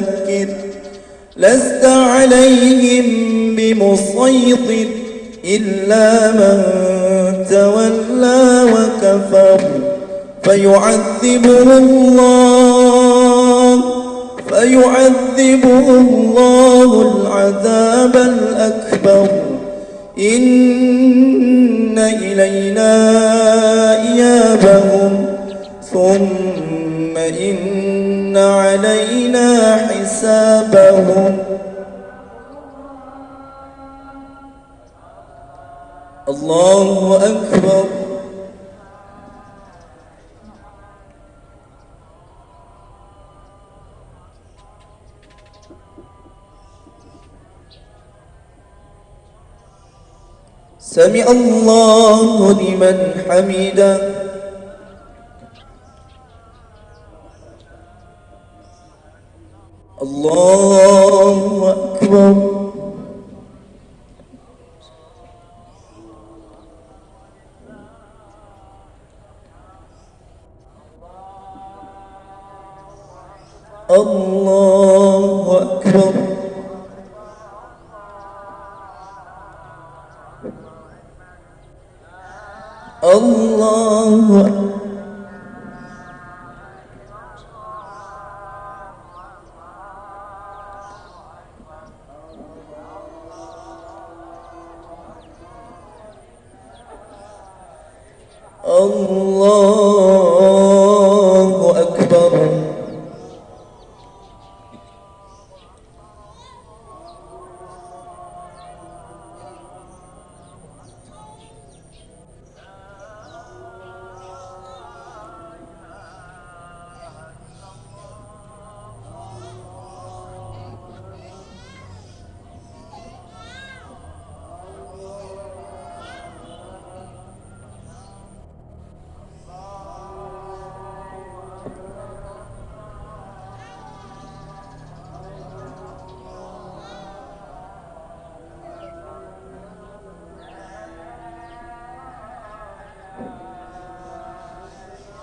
فذكر لست عليهم بمسيطر إلا من تولى وكفر فيعذبه الله فيعذبه الله العذاب الأكبر. إن إلينا إيابهم ثم إن علينا حسابهم الله أكبر سمع الله لمن حمده الله أكبر.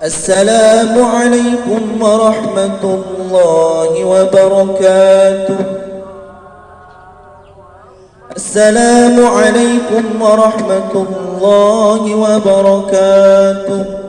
السلام عليكم ورحمة الله وبركاته. السلام عليكم ورحمة الله وبركاته.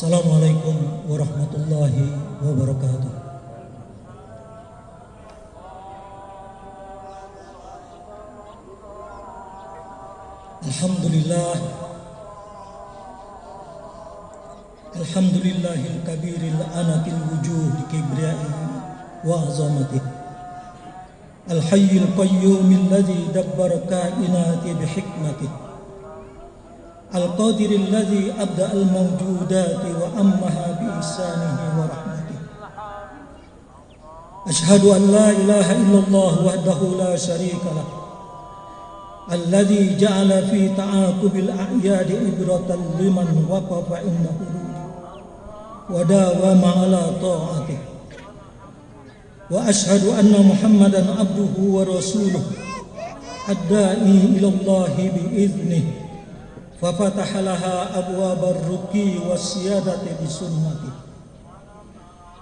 السلام عليكم ورحمة الله وبركاته. الحمد لله. الحمد لله الكبير الأنك الوجوه لكبريائه وعظمته. الحي القيوم الذي دبر كائناتي بحكمته. القادر الذي أبدأ الموجودات وأمها بإحسانه ورحمته. أشهد أن لا إله إلا الله وحده لا شريك له الذي جعل في تعاقب الأعياد عبرة لمن وقف عند حدوده وداوم على طاعته. وأشهد أن محمدا عبده ورسوله الداعي إلى الله بإذنه. ففتح لها أبواب الرقي والسيادة بسنته.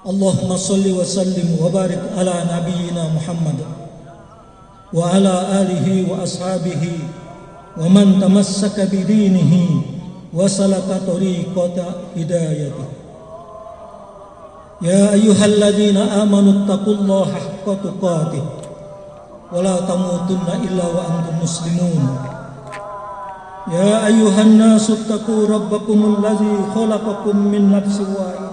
اللهم صل وسلم وبارك على نبينا محمد وعلى آله وأصحابه ومن تمسك بدينه وسلك طريقة هدايته. يا أيها الذين آمنوا اتقوا الله حق تقاته ولا تموتن إلا وأنتم مسلمون. يا أيها الناس اتقوا ربكم الذي خلقكم من نفس واحدة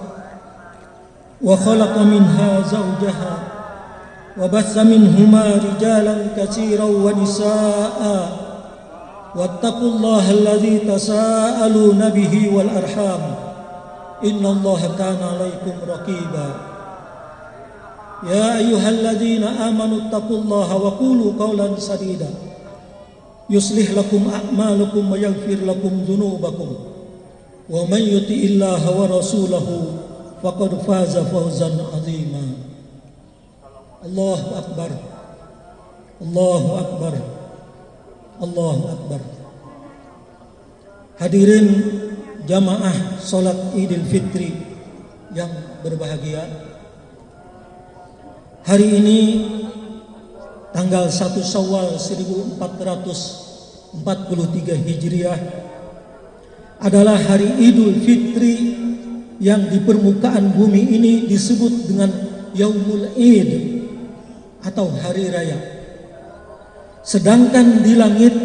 وخلق منها زوجها وبث منهما رجالا كثيرا ونساء واتقوا الله الذي تساءلون به والأرحام إن الله كان عليكم رقيبا يا أيها الذين آمنوا اتقوا الله وقولوا قولا سديدا يصلح لكم أعمالكم ويغفر لكم ذنوبكم ومن يطع الله ورسوله فقد فاز فوزا عظيما الله أكبر الله أكبر الله أكبر Hadirin jamaah solat Idul Fitri yang berbahagia. Hari ini tanggal 1 Syawal 1443 Hijriah adalah hari Idul Fitri yang di permukaan bumi ini disebut dengan Yaumul Id atau hari raya. Sedangkan di langit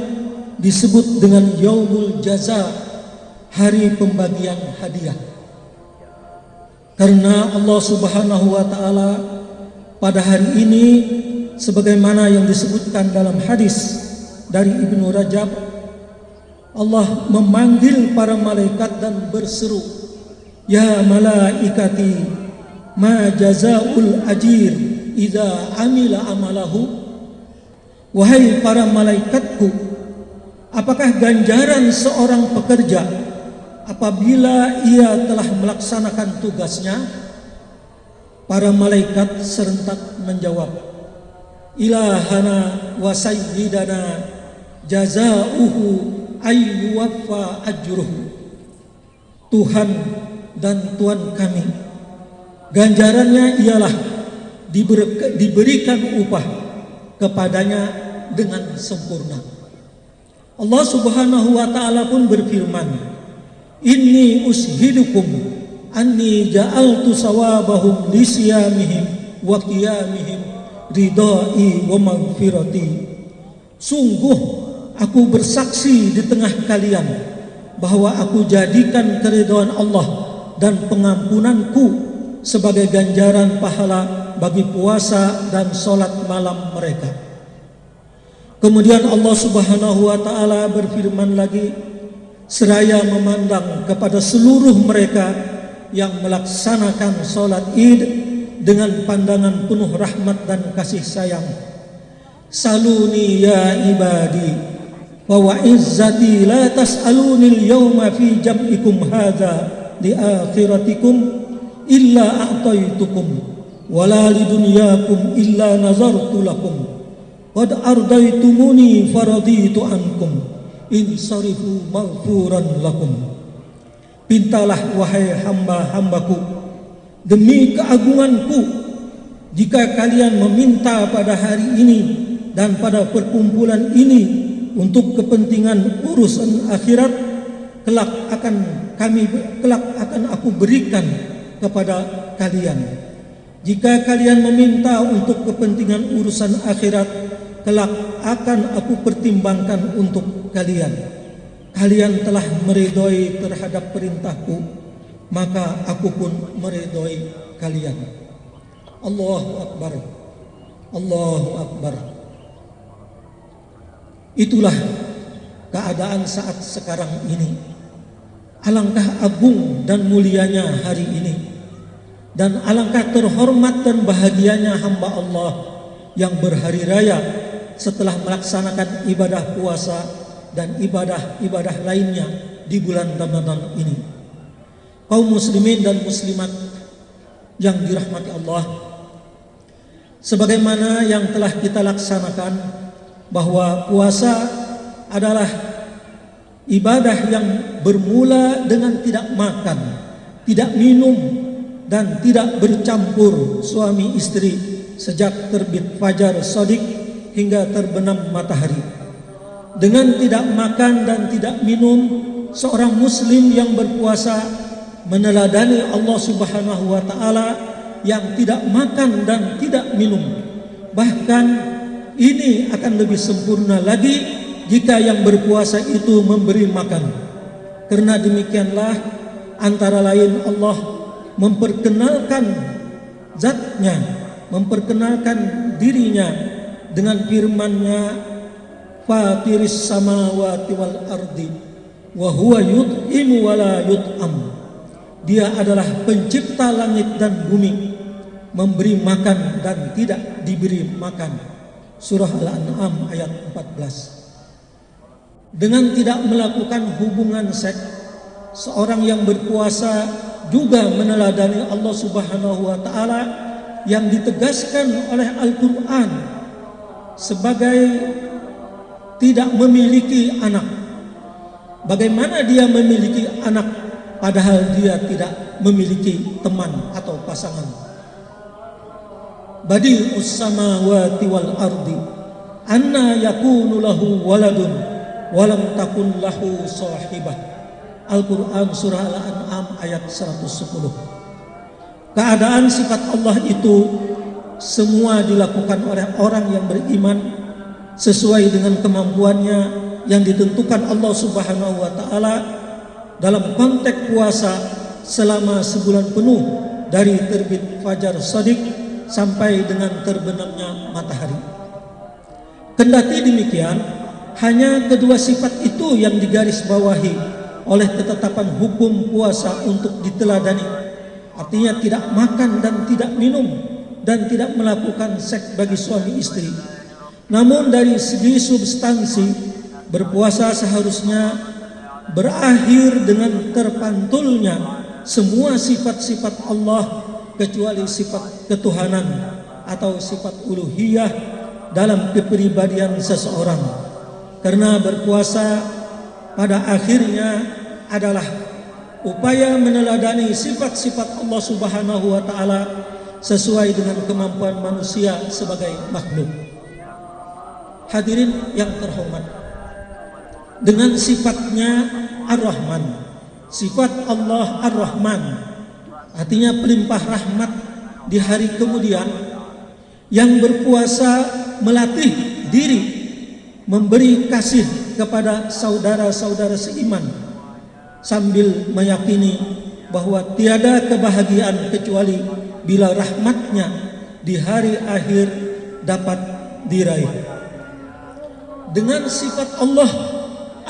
disebut dengan Yaumul Jaza, hari pembagian hadiah. Karena Allah Subhanahu wa taala pada hari ini sebagaimana yang disebutkan dalam hadis dari Ibnu Rajab Allah memanggil para malaikat dan berseru ya malaikati ma jazaul ajir idza amila amalahu? Wahai para malaikatku apakah ganjaran seorang pekerja apabila ia telah melaksanakan tugasnya? Para malaikat serentak menjawab ilahana wa sayyidana jazauhu ayyuwaffa ajruhu Tuhan dan Tuhan kami ganjarannya ialah diberikan upah kepadanya dengan sempurna. Allah Subhanahu wa taala pun berfirman inni ushidukum anni ja'altu sawabahum lisyamihim wa qiyamihim ridai wa maghfirati. Sungguh aku bersaksi di tengah kalian bahwa aku jadikan keridhaan Allah dan pengampunanku sebagai ganjaran pahala bagi puasa dan solat malam mereka. Kemudian Allah subhanahu wa ta'ala berfirman lagi seraya memandang kepada seluruh mereka yang melaksanakan solat id dengan pandangan penuh rahmat dan kasih sayang. Saluni ya ibadi wa wa izzati la tas'aluni al-yawma fi jam'ikum hadha li akhiratikum illa a'taitukum wa la li dunyakum illa nazartu lakum qad ardaitumuni faraditu ankum insarifu maghfuran lakum Pintalah wahai hamba-hambaku demi keagunganku jika kalian meminta pada hari ini dan pada perkumpulan ini untuk kepentingan urusan akhirat kelak akan kami kelak akan aku berikan kepada kalian. Jika kalian meminta untuk kepentingan urusan akhirat kelak akan aku pertimbangkan untuk kalian. Kalian telah meridhoi terhadap perintahku maka aku pun meridhoi kalian. Allahu akbar. Allahu akbar. Itulah keadaan saat sekarang ini. Alangkah agung dan mulianya hari ini. Dan alangkah terhormat dan bahagianya hamba Allah yang berhari raya setelah melaksanakan ibadah puasa dan ibadah-ibadah lainnya di bulan Ramadan ini kaum muslimin dan muslimat yang dirahmati Allah sebagaimana yang telah kita laksanakan bahwa puasa adalah ibadah yang bermula dengan tidak makan tidak minum dan tidak bercampur suami istri sejak terbit fajar sodik hingga terbenam matahari. Dengan tidak makan dan tidak minum, seorang muslim yang berpuasa meneladani Allah Subhanahu wa taala yang tidak makan dan tidak minum. Bahkan ini akan lebih sempurna lagi jika yang berpuasa itu memberi makan. Karena demikianlah antara lain Allah memperkenalkan zatnya memperkenalkan dirinya dengan firman-Nya Fatiris samawati wal ardi wa huwa yut'imu wa la yut'am Dia adalah pencipta langit dan bumi memberi makan dan tidak diberi makan. Surah Al-An'am ayat 14 Dengan tidak melakukan hubungan seks seorang yang berpuasa juga meneladani Allah Subhanahu wa taala yang ditegaskan oleh Al-Qur'an sebagai tidak memiliki anak. Bagaimana dia memiliki anak padahal dia tidak memiliki teman atau pasangan? Badi samawati wal ardi anna yakunu lahu waladun walam takun lahu sahibah. Al-Quran Surah Al-An'am ayat 110 Keadaan sifat Allah itu Semua dilakukan oleh orang yang beriman Sesuai dengan kemampuannya Yang ditentukan Allah subhanahu wa ta'ala Dalam konteks puasa Selama sebulan penuh Dari terbit Fajar Sadiq Sampai dengan terbenamnya matahari. Kendati demikian Hanya kedua sifat itu yang digaris bawahi oleh ketetapan hukum puasa untuk diteladani. Artinya tidak makan dan tidak minum dan tidak melakukan seks bagi suami istri. Namun dari segi substansi berpuasa seharusnya berakhir dengan terpantulnya semua sifat-sifat Allah kecuali sifat ketuhanan atau sifat uluhiyah dalam kepribadian seseorang karena berpuasa pada akhirnya adalah upaya meneladani sifat-sifat Allah Subhanahu wa taala sesuai dengan kemampuan manusia sebagai makhluk. Hadirin yang terhormat. Dengan sifatnya Ar-Rahman, sifat Allah Ar-Rahman artinya pelimpah rahmat di hari kemudian yang berpuasa melatih diri memberi kasih kepada saudara-saudara seiman sambil meyakini bahawa tiada kebahagiaan kecuali bila rahmatnya di hari akhir dapat diraih. Dengan sifat Allah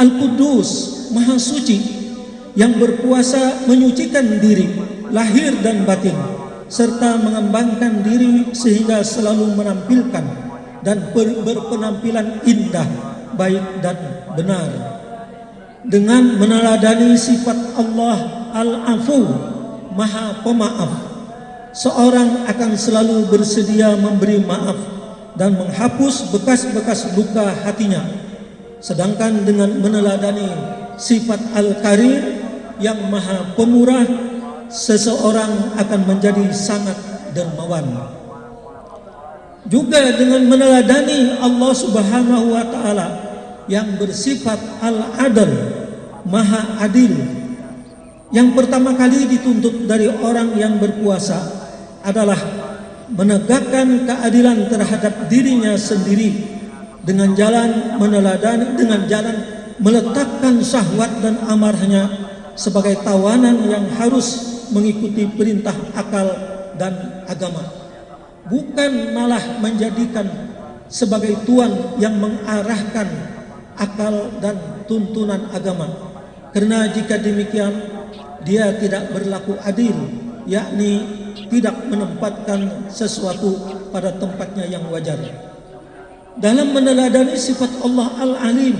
Al-Qudus Maha Suci yang berpuasa menyucikan diri lahir dan batin serta mengembangkan diri sehingga selalu menampilkan dan berpenampilan indah baik dan benar. Dengan meneladani sifat Allah Al-Afu Maha Pemaaf seorang akan selalu bersedia memberi maaf dan menghapus bekas-bekas luka hatinya sedangkan dengan meneladani sifat Al-Karim yang Maha Pemurah seseorang akan menjadi sangat dermawan juga dengan meneladani Allah Subhanahu wa taala yang bersifat al-adl, maha adil. Yang pertama kali dituntut dari orang yang berpuasa adalah menegakkan keadilan terhadap dirinya sendiri dengan jalan meneladani dengan jalan meletakkan syahwat dan amarahnya sebagai tawanan yang harus mengikuti perintah akal dan agama bukan malah menjadikan sebagai tuan yang mengarahkan akal dan tuntunan agama. Kerana jika demikian, dia tidak berlaku adil, yakni tidak menempatkan sesuatu pada tempatnya yang wajar. Dalam meneladani sifat Allah Al-Alim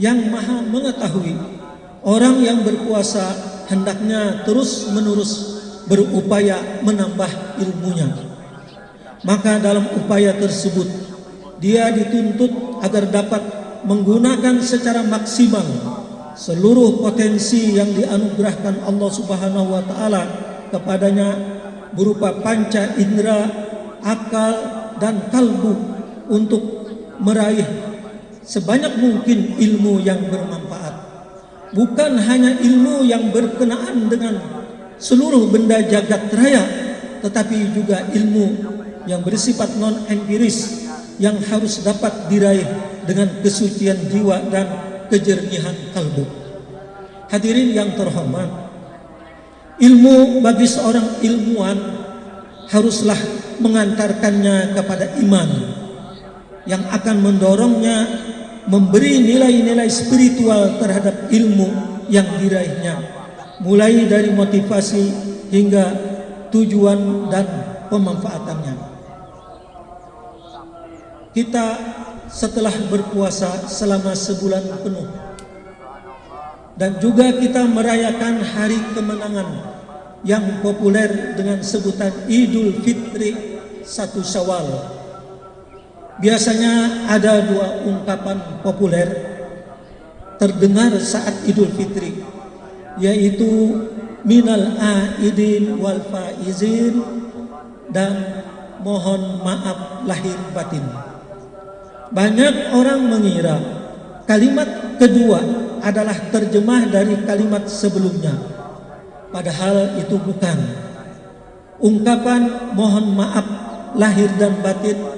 yang maha mengetahui, orang yang berpuasa hendaknya terus-menerus berupaya menambah ilmunya. Maka dalam upaya tersebut, dia dituntut agar dapat menggunakan secara maksimal seluruh potensi yang dianugerahkan Allah Subhanahu wa taala kepadanya berupa panca indera, akal dan kalbu untuk meraih sebanyak mungkin ilmu yang bermanfaat. Bukan hanya ilmu yang berkenaan dengan seluruh benda jagat raya, tetapi juga ilmu yang bersifat non-empiris yang harus dapat diraih dengan kesucian jiwa dan kejernihan kalbu. Hadirin yang terhormat, ilmu bagi seorang ilmuwan haruslah mengantarkannya kepada iman yang akan mendorongnya memberi nilai-nilai spiritual terhadap ilmu yang diraihnya. Mulai dari motivasi hingga tujuan dan pemanfaatannya. Kita setelah berpuasa selama sebulan penuh dan juga kita merayakan hari kemenangan yang populer dengan sebutan Idul Fitri satu Syawal Biasanya ada dua ungkapan populer terdengar saat Idul Fitri yaitu minal aidin wal faizin dan mohon maaf lahir batin. Banyak orang mengira kalimat kedua adalah terjemah dari kalimat sebelumnya. Padahal itu bukan. Ungkapan mohon maaf lahir dan batin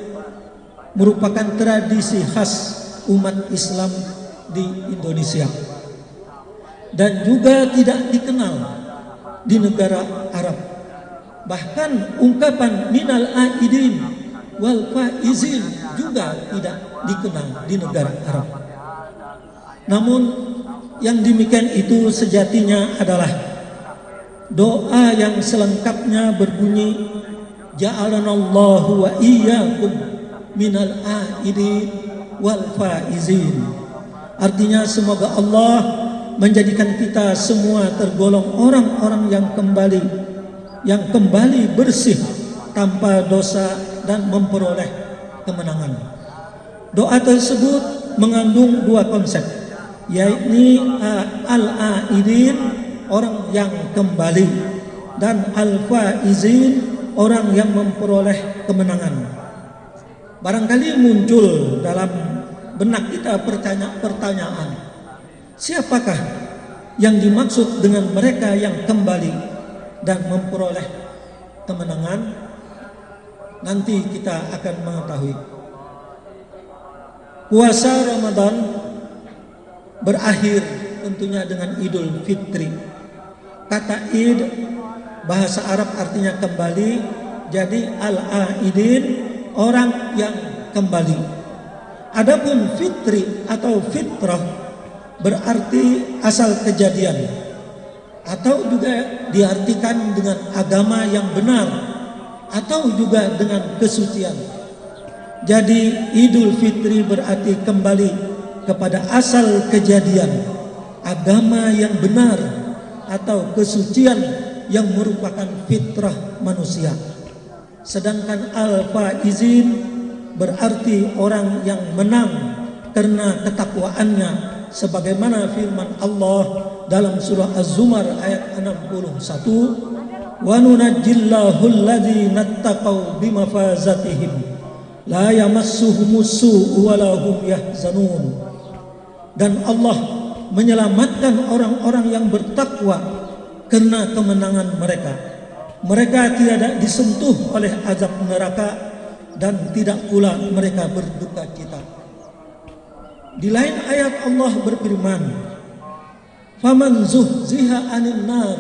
merupakan tradisi khas umat Islam di Indonesia dan juga tidak dikenal di negara Arab. Bahkan ungkapan minal aidin wal faizin juga tidak dikenal di negara Arab. Namun yang demikian itu sejatinya adalah doa yang selengkapnya berbunyi ja'alanallahu wa iyyakum minal aidin wal faizin. Artinya semoga Allah menjadikan kita semua tergolong orang-orang yang kembali yang kembali bersih tanpa dosa dan memperoleh kemenangan. Doa tersebut mengandung dua konsep yaitu al-aidin orang yang kembali dan al-faizin orang yang memperoleh kemenangan barangkali muncul dalam benak kita pertanyaan siapakah yang dimaksud dengan mereka yang kembali dan memperoleh kemenangan? Nanti kita akan mengetahui. Puasa Ramadan berakhir tentunya dengan Idul Fitri. Kata id bahasa Arab artinya kembali jadi al-aidin orang yang kembali. Adapun fitri atau fitrah berarti asal kejadian atau juga diartikan dengan agama yang benar atau juga dengan kesucian. Jadi Idul Fitri berarti kembali kepada asal kejadian agama yang benar atau kesucian yang merupakan fitrah manusia. Sedangkan alfa izin berarti orang yang menang karena ketakwaannya sebagaimana firman Allah dalam surah Az-Zumar ayat 61 wa nunajjillahu alladhina taqaw bimafazatihim. La yamassuhumus-su'u wa lahum yahzanun. Dan Allah menyelamatkan orang-orang yang bertakwa karena kemenangan mereka mereka tidak disentuh oleh azab neraka dan tidak pula mereka berduka cita. Di lain ayat Allah berfirman, "Faman zuhziha 'anil nar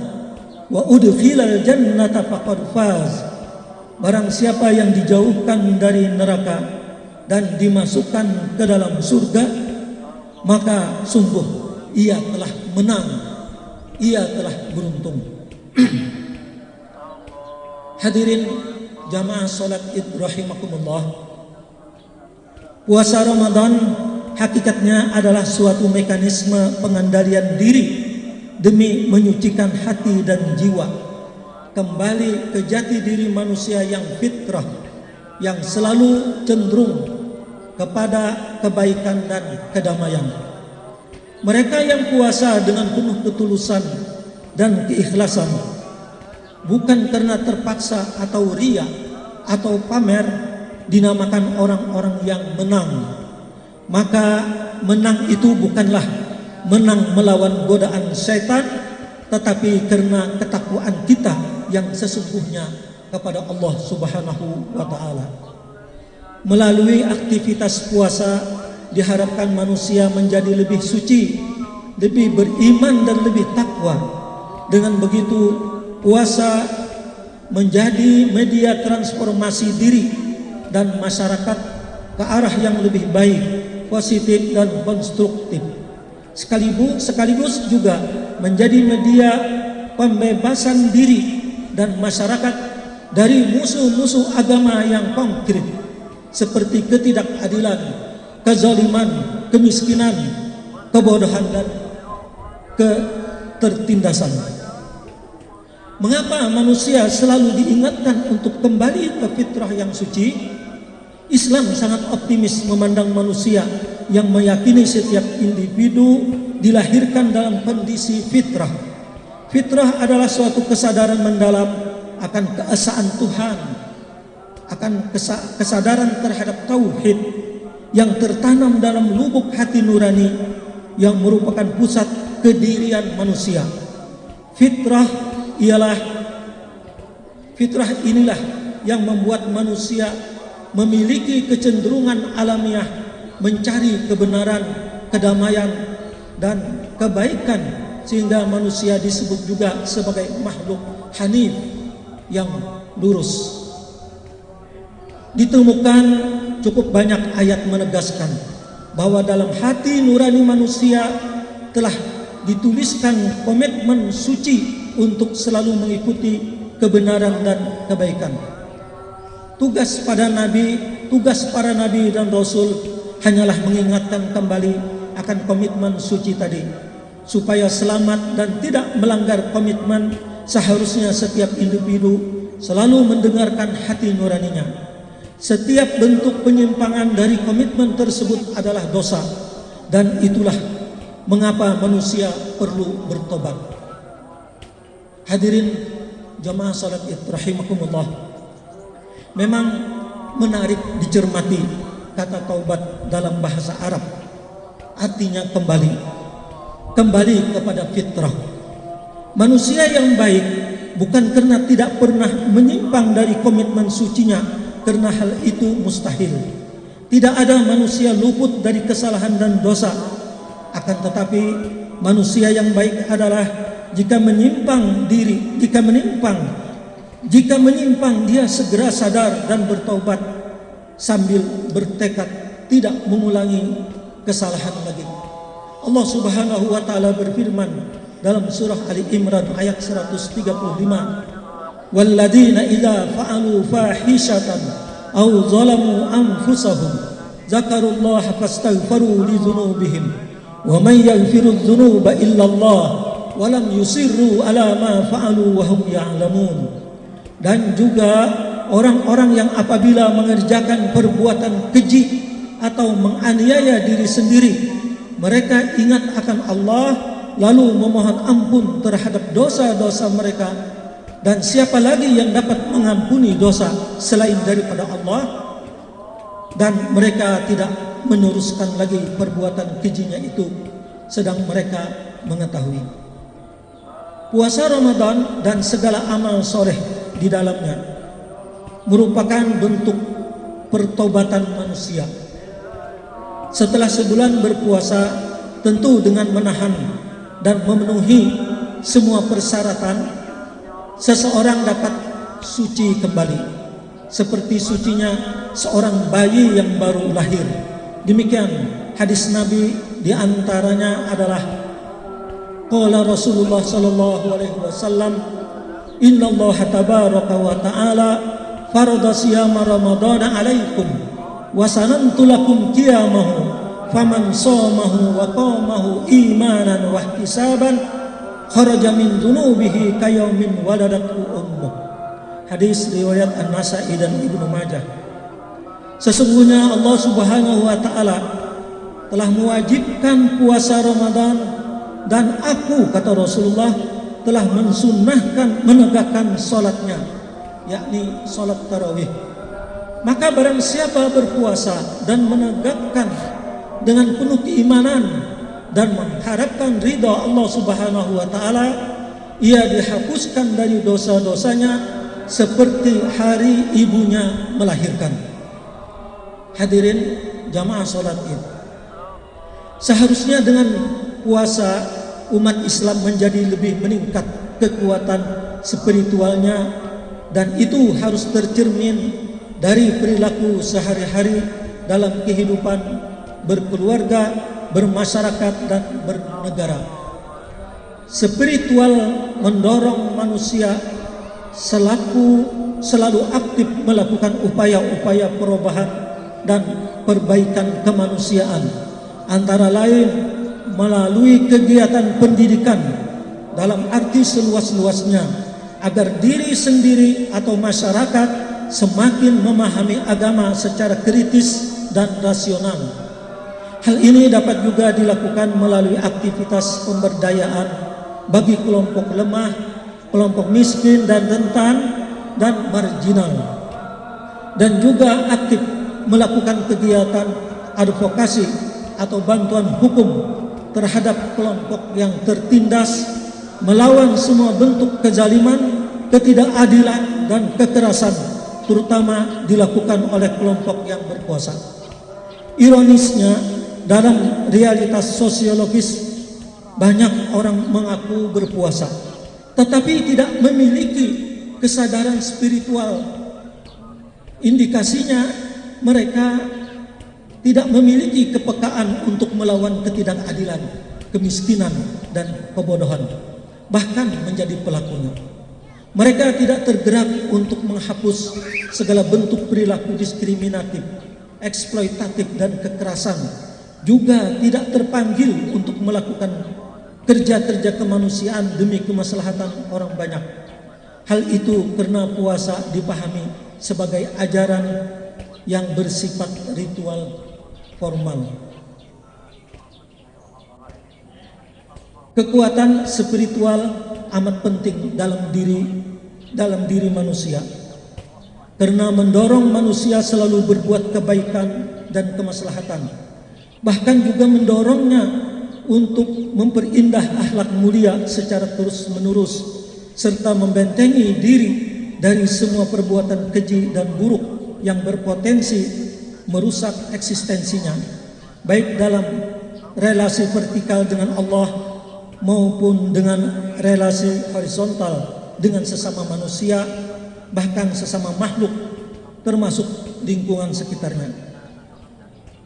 wa udkhilal jannata faqad faz." Barang siapa yang dijauhkan dari neraka dan dimasukkan ke dalam surga, maka sungguh ia telah menang. Ia telah beruntung. Hadirin jamaah salat Id rahimakumullah. Puasa Ramadan hakikatnya adalah suatu mekanisme pengendalian diri demi menyucikan hati dan jiwa kembali ke jati diri manusia yang fitrah yang selalu cenderung kepada kebaikan dan kedamaian. Mereka yang puasa dengan penuh ketulusan dan keikhlasan bukan karena terpaksa atau ria atau pamer dinamakan orang-orang yang menang. Maka menang itu bukanlah menang melawan godaan syaitan tetapi karena ketakwaan kita yang sesungguhnya kepada Allah Subhanahu wa taala. Melalui aktivitas puasa diharapkan manusia menjadi lebih suci lebih beriman dan lebih takwa. Dengan begitu puasa menjadi media transformasi diri dan masyarakat ke arah yang lebih baik positif dan konstruktif sekaligus sekaligus juga menjadi media pembebasan diri dan masyarakat dari musuh-musuh agama yang konkret seperti ketidakadilan, kezaliman, kemiskinan, kebodohan dan ketertindasan. Mengapa manusia selalu diingatkan untuk kembali ke fitrah yang suci? Islam sangat optimis memandang manusia yang meyakini setiap individu dilahirkan dalam kondisi fitrah. Fitrah adalah suatu kesadaran mendalam akan keesaan Tuhan, akan kesadaran terhadap tauhid yang tertanam dalam lubuk hati nurani yang merupakan pusat kedirian manusia. Fitrah ialah fitrah inilah yang membuat manusia memiliki kecenderungan alamiah mencari kebenaran, kedamaian dan kebaikan sehingga manusia disebut juga sebagai makhluk hanif yang lurus. Ditemukan cukup banyak ayat menegaskan bahwa dalam hati nurani manusia telah dituliskan komitmen suci untuk selalu mengikuti kebenaran dan kebaikan. Tugas pada nabi, tugas para nabi dan rasul hanyalah mengingatkan kembali akan komitmen suci tadi supaya selamat dan tidak melanggar komitmen seharusnya setiap individu selalu mendengarkan hati nuraninya. Setiap bentuk penyimpangan dari komitmen tersebut adalah dosa dan itulah mengapa manusia perlu bertobat. Hadirin jamaah salat id rahimakumullah. Memang menarik dicermati kata taubat dalam bahasa Arab. Artinya kembali. Kembali kepada fitrah. Manusia yang baik bukan karena tidak pernah menyimpang dari komitmen sucinya karena hal itu mustahil. Tidak ada manusia luput dari kesalahan dan dosa akan tetapi manusia yang baik adalah jika menyimpang diri jika menyimpang jika menyimpang dia segera sadar dan bertobat sambil bertekad tidak mengulangi kesalahan lagi. Allah Subhanahu wa taala berfirman dalam surah Ali Imran ayat 135 Walladzina idza fa'alu fahishatan aw zalamu anfusahum zakarullaha fastaghfiru li dzunubihim wa man yaghfiru dzunuba illa Allah walam yusirru ala ma fa'alu wa hum ya'lamun. Dan juga orang-orang yang apabila mengerjakan perbuatan keji atau menganiaya diri sendiri mereka ingat akan Allah lalu memohon ampun terhadap dosa-dosa mereka. Dan siapa lagi yang dapat mengampuni dosa selain daripada Allah? Dan mereka tidak meneruskan lagi perbuatan kejinya itu sedang mereka mengetahui puasa Ramadan dan segala amal soleh di dalamnya merupakan bentuk pertobatan manusia. Setelah sebulan berpuasa tentu dengan menahan dan memenuhi semua persyaratan seseorang dapat suci kembali. Seperti sucinya seorang bayi yang baru lahir. Demikian hadis Nabi di antaranya adalah qala Rasulullah sallallahu alaihi wasallam Inna Allah tabaraka wa ta'ala farada siyama ramadana alaikum wa sanantu lakum qiyamahu faman shamahu wa qamahu imanan wa ihtisaban kharaja min dunubihi kayawmin waladatu ummuh. Hadis riwayat An-Nasa'i dan Ibnu Majah. Sesungguhnya Allah Subhanahu wa taala telah mewajibkan puasa Ramadan dan aku kata Rasulullah telah mensunnahkan menegakkan solatnya yakni solat tarawih. Maka barang siapa berpuasa dan menegakkan dengan penuh keimanan dan mengharapkan ridha Allah Subhanahu wa taala ia dihapuskan dari dosa-dosanya seperti hari ibunya melahirkan. Hadirin jamaah salat Id. Seharusnya dengan puasa umat Islam menjadi lebih meningkat kekuatan spiritualnya dan itu harus tercermin dari perilaku sehari-hari dalam kehidupan berkeluarga, bermasyarakat dan bernegara. Spiritual mendorong manusia selaku selalu aktif melakukan upaya-upaya perubahan dan perbaikan kemanusiaan antara lain melalui kegiatan pendidikan dalam arti seluas-luasnya agar diri sendiri atau masyarakat semakin memahami agama secara kritis dan rasional. Hal ini dapat juga dilakukan melalui aktivitas pemberdayaan bagi kelompok lemah, kelompok miskin dan rentan dan marginal. Dan juga aktif melakukan kegiatan advokasi atau bantuan hukum terhadap kelompok yang tertindas melawan semua bentuk kezaliman, ketidakadilan dan kekerasan terutama dilakukan oleh kelompok yang berkuasa. Ironisnya, dalam realitas sosiologis banyak orang mengaku berpuasa tetapi tidak memiliki kesadaran spiritual indikasinya mereka tidak memiliki kepekaan untuk melawan ketidakadilan kemiskinan dan kebodohan bahkan menjadi pelakunya. Mereka tidak tergerak untuk menghapus segala bentuk perilaku diskriminatif eksploitatif dan kekerasan. Juga tidak terpanggil untuk melakukan kerja-kerja kemanusiaan demi kemaslahatan orang banyak. Hal itu karena puasa dipahami sebagai ajaran yang bersifat ritual formal. Kekuatan spiritual amat penting dalam diri dalam diri manusia. Karena mendorong manusia selalu berbuat kebaikan dan kemaslahatan bahkan juga mendorongnya untuk memperindah akhlak mulia secara terus menerus serta membentengi diri dari semua perbuatan keji dan buruk yang berpotensi merusak eksistensinya baik dalam relasi vertikal dengan Allah maupun dengan relasi horizontal dengan sesama manusia bahkan sesama makhluk termasuk lingkungan sekitarnya.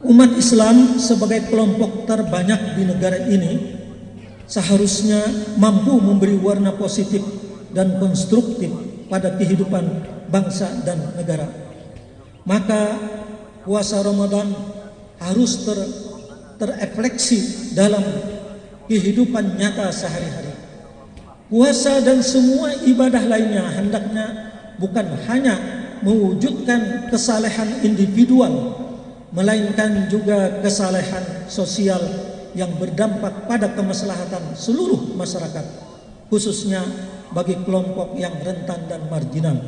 Umat Islam sebagai kelompok terbanyak di negara ini seharusnya mampu memberi warna positif dan konstruktif pada kehidupan bangsa dan negara. Maka puasa Ramadan harus ter, terefleksi dalam kehidupan nyata sehari-hari. Puasa dan semua ibadah lainnya hendaknya bukan hanya mewujudkan kesalehan individual melainkan juga kesalehan sosial yang berdampak pada kemaslahatan seluruh masyarakat khususnya bagi kelompok yang rentan dan marginal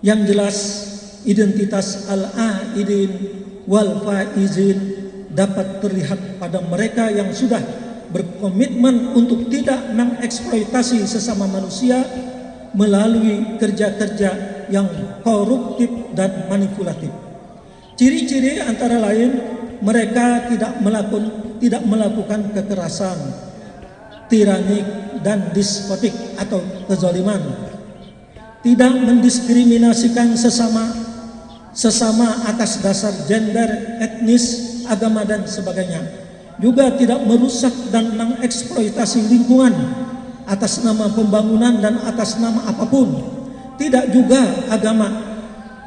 yang jelas identitas al-aidin wal faizin dapat terlihat pada mereka yang sudah berkomitmen untuk tidak mengeksploitasi sesama manusia melalui kerja-kerja yang koruptif dan manipulatif Ciri-ciri antara lain mereka tidak melakukan tidak melakukan kekerasan, tiranik dan diskotik atau kezaliman. Tidak mendiskriminasikan sesama sesama atas dasar gender, etnis, agama dan sebagainya. Juga tidak merusak dan mengeksploitasi lingkungan atas nama pembangunan dan atas nama apapun. Tidak juga agama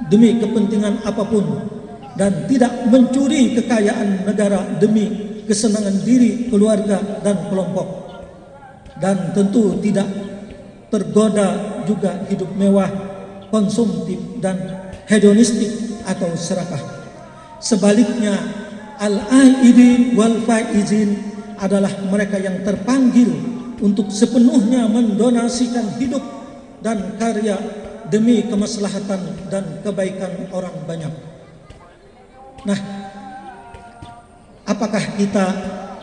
demi kepentingan apapun dan tidak mencuri kekayaan negara demi kesenangan diri, keluarga dan kelompok dan tentu tidak tergoda juga hidup mewah, konsumtif dan hedonistik atau serakah. Sebaliknya, al-aidin wal faizin adalah mereka yang terpanggil untuk sepenuhnya mendonasikan hidup dan karya demi kemaslahatan dan kebaikan orang banyak. Nah, apakah kita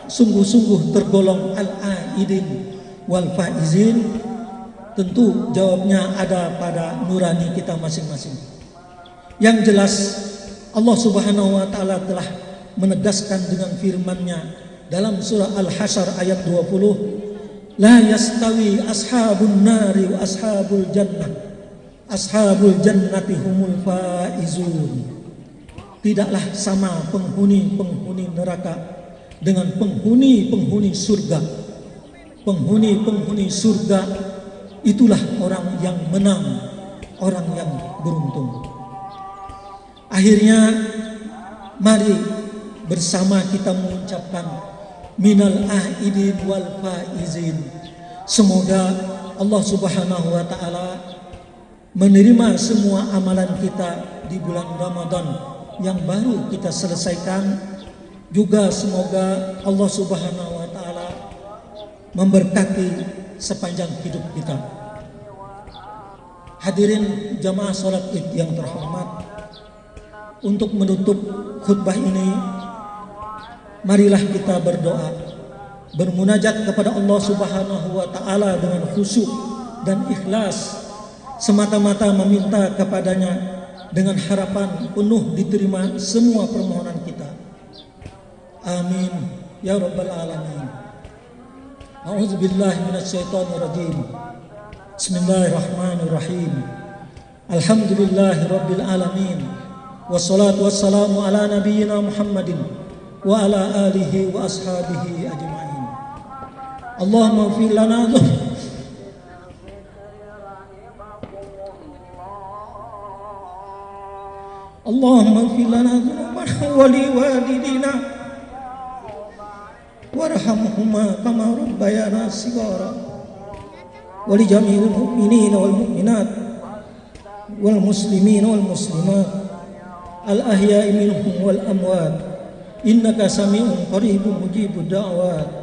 sungguh-sungguh tergolong al-aidin wal faizin? Tentu jawabnya ada pada nurani kita masing-masing. Yang jelas Allah Subhanahu wa taala telah menegaskan dengan firman-Nya dalam surah Al-Hasyr ayat 20, "La yastawi ashabun nari wa ashabul jannah. Ashabul jannati humul faizun." Tidaklah sama penghuni-penghuni neraka dengan penghuni-penghuni surga. Penghuni-penghuni surga itulah orang yang menang, orang yang beruntung. Akhirnya mari bersama kita mengucapkan minal aidin wal faizin. Semoga Allah Subhanahu wa taala menerima semua amalan kita di bulan Ramadan yang baru kita selesaikan. Juga semoga Allah Subhanahu wa taala memberkati sepanjang hidup kita. Hadirin jamaah salat Id yang terhormat, untuk menutup khutbah ini marilah kita berdoa bermunajat kepada Allah subhanahu wa ta'ala dengan khusyuk dan ikhlas semata-mata meminta kepadanya dengan harapan penuh diterima semua permohonan kita. Amin. Ya rabbal alamin. A'udzu billahi minasyaitonir rajim bismillahirrahmanirrahim. Alhamdulillahi rabbil alamin. والصلاة والسلام على نبينا محمد وعلى آله وأصحابه أجمعين. اللهم اغفر لنا. اللهم اغفر لنا ذنوبنا ولوالدينا. وارحمهما كما ربيانا صغارا. ولجميع المؤمنين والمؤمنات والمسلمين والمسلمات. الأحياء منهم والأموات. إنك سميع قريب مجيب الدعوات.